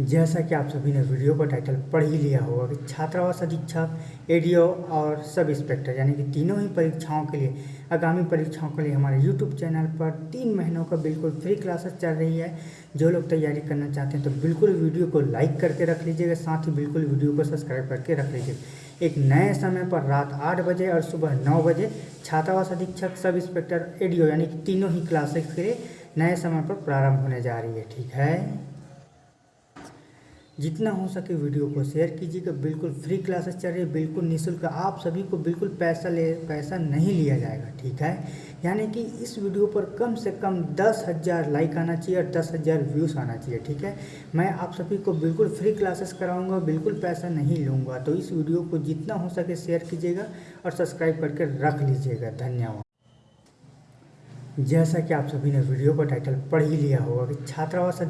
जैसा कि आप सभी ने वीडियो का टाइटल पढ़ ही लिया होगा कि छात्रावास अधीक्षक एडीओ और सब इंस्पेक्टर यानी कि तीनों ही परीक्षाओं के लिए, आगामी परीक्षाओं के लिए हमारे यूट्यूब चैनल पर तीन महीनों का बिल्कुल फ्री क्लासेस चल रही है। जो लोग तैयारी करना चाहते हैं तो बिल्कुल वीडियो को लाइक करके रख लीजिएगा, साथ ही बिल्कुल वीडियो को सब्सक्राइब करके रख लीजिएगा। एक नए समय पर रात आठ बजे और सुबह नौ बजे छात्रावास अधीक्षक सब इंस्पेक्टर एडीओ यानी कि तीनों ही क्लासेस के लिए नए समय पर प्रारंभ होने जा रही है, ठीक है? जितना हो सके वीडियो को शेयर कीजिएगा। बिल्कुल फ्री क्लासेस चल रही है, बिल्कुल निःशुल्क। आप सभी को बिल्कुल पैसा ले, पैसा नहीं लिया जाएगा, ठीक है? यानी कि इस वीडियो पर कम से कम दस हज़ार लाइक आना चाहिए और दस हज़ार व्यूज़ आना चाहिए, ठीक है? मैं आप सभी को बिल्कुल फ्री क्लासेस कराऊँगा, बिल्कुल पैसा नहीं लूँगा। तो इस वीडियो को जितना हो सके शेयर कीजिएगा और सब्सक्राइब करके रख लीजिएगा। धन्यवाद। जैसा कि आप सभी ने वीडियो का टाइटल पढ़ ही लिया होगा कि छात्रावास